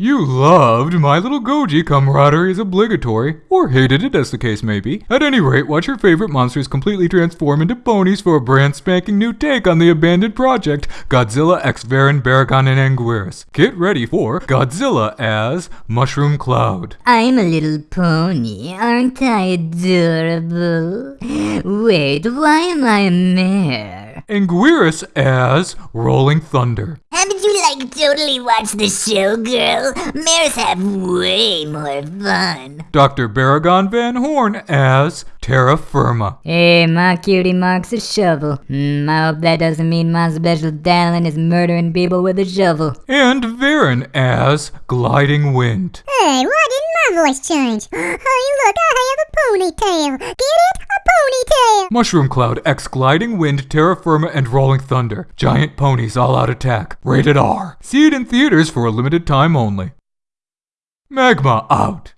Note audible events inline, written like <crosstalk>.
You loved My Little Goji camaraderie is obligatory, or hated it as the case may be. At any rate, watch your favorite monsters completely transform into ponies for a brand spanking new take on the abandoned project, Godzilla x Varan, Baragon, and Anguirus. Get ready for Godzilla as Mushroom Cloud. I'm a little pony, aren't I adorable? Wait, why am I a mare? Anguirus as Rolling Thunder. Haven't you like totally watched the show, girl? Mares have way more fun. Dr. Baragon Van Horn as Terra Firma. Hey, my cutie marks a shovel. Hmm, I hope that doesn't mean my special talent is murdering people with a shovel. And Varan as Gliding Wind. Hey, why didn't my voice change? <gasps> Oh, look, I have a ponytail. Get it? A ponytail. Mushroom Cloud X Gliding Wind, Terra Firma, and Rolling Thunder. Giant ponies all out attack. Rated R. See it in theaters for a limited time only. Magma out.